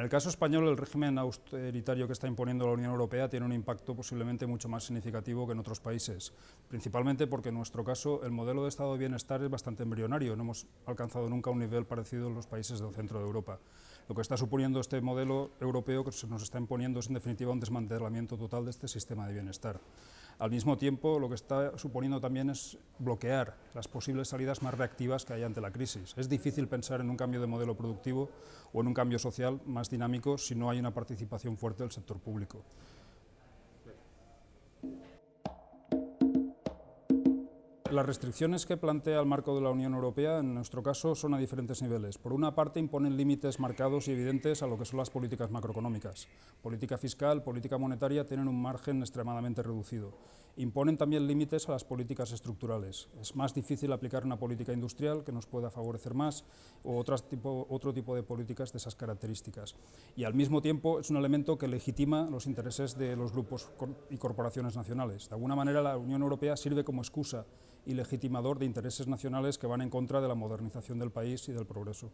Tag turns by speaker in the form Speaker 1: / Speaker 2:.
Speaker 1: el caso español, el régimen austeritario que está imponiendo la Unión Europea tiene un impacto posiblemente mucho más significativo que en otros países, principalmente porque en nuestro caso el modelo de estado de bienestar es bastante embrionario, no hemos alcanzado nunca un nivel parecido en los países del centro de Europa. Lo que está suponiendo este modelo europeo que se nos está imponiendo es en definitiva un desmantelamiento total de este sistema de bienestar. Al mismo tiempo, lo que está suponiendo también es bloquear las posibles salidas más reactivas que hay ante la crisis. Es difícil pensar en un cambio de modelo productivo o en un cambio social más dinámico si no hay una participación fuerte del sector público. Las restricciones que plantea el marco de la Unión Europea, en nuestro caso, son a diferentes niveles. Por una parte, imponen límites marcados y evidentes a lo que son las políticas macroeconómicas. Política fiscal, política monetaria tienen un margen extremadamente reducido. Imponen también límites a las políticas estructurales. Es más difícil aplicar una política industrial que nos pueda favorecer más o otro tipo, de políticas de esas características. Y al mismo tiempo es un elemento que legitima los intereses de los grupos y corporaciones nacionales. De alguna manera la Unión Europea sirve como excusa y legitimador de intereses nacionales que van en contra de la modernización del país y del progreso.